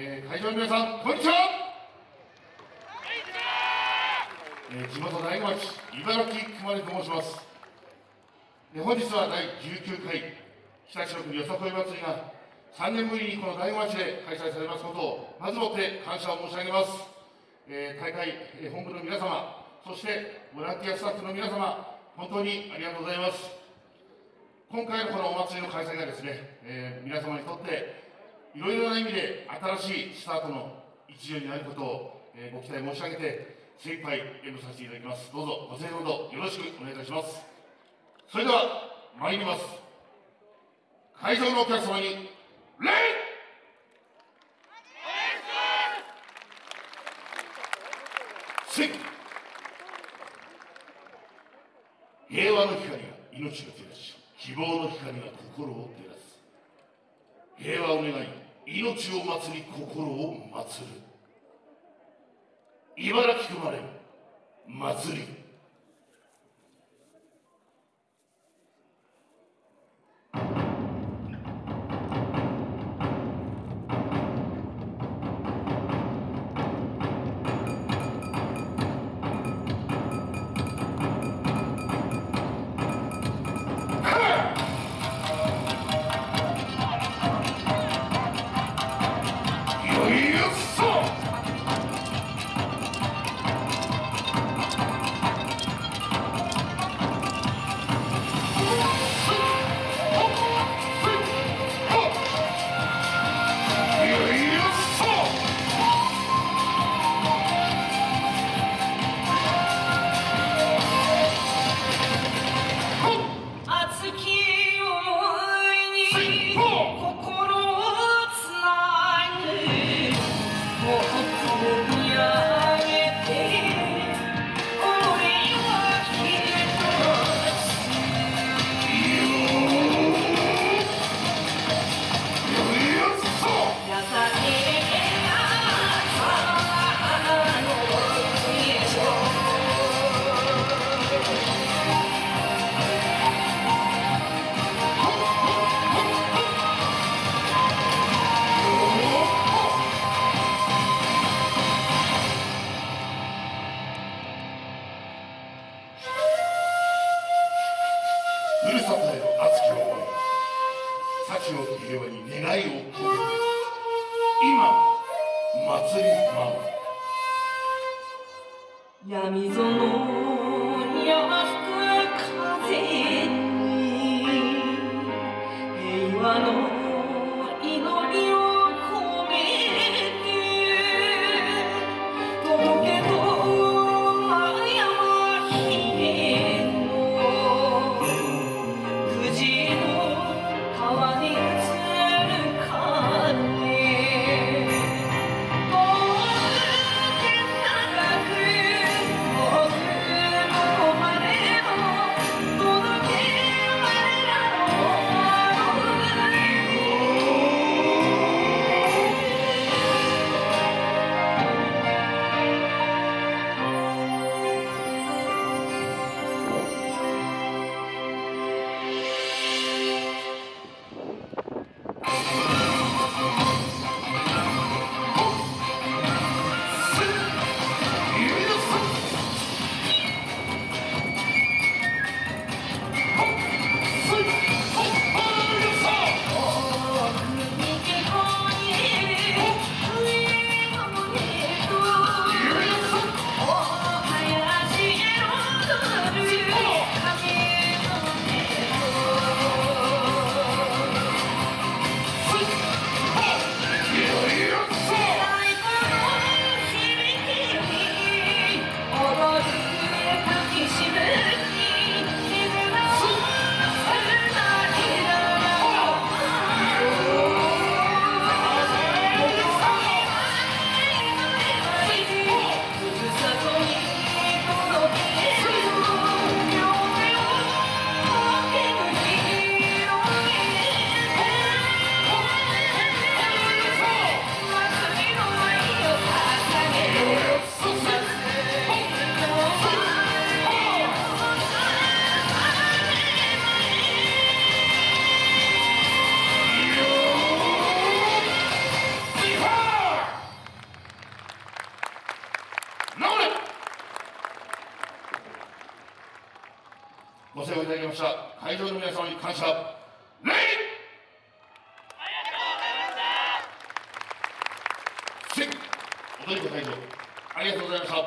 えー、会場の皆さんこんにちは。えー、地元大子町茨城熊根と申します、えー、本日は第19回北白区よさこい祭りが3年ぶりにこの大子町で開催されますことをまずもって感謝を申し上げます、えー、大会、えー、本部の皆様そしてボランティアスタッフの皆様本当にありがとうございます。今回のこのお祭りの開催がですね、えー、皆様にとっていろいろな意味で新しいスタートの一助になることを、え、ご期待申し上げて精一杯演舞させていただきます。どうぞご清聴とよろしくお願いいたします。それでは参ります。会場のお客様に礼!平和の光が命を照らし希望の光が心を照らす。平和を願い命を祭り心を祭る。茨城生まれ祭りの熱き思い幸を平和に願いを込めて。今祭り舞う闇園に吹く風ました。会場の皆様に感謝。礼ありがとうございました踊り子会場ありがとうございました。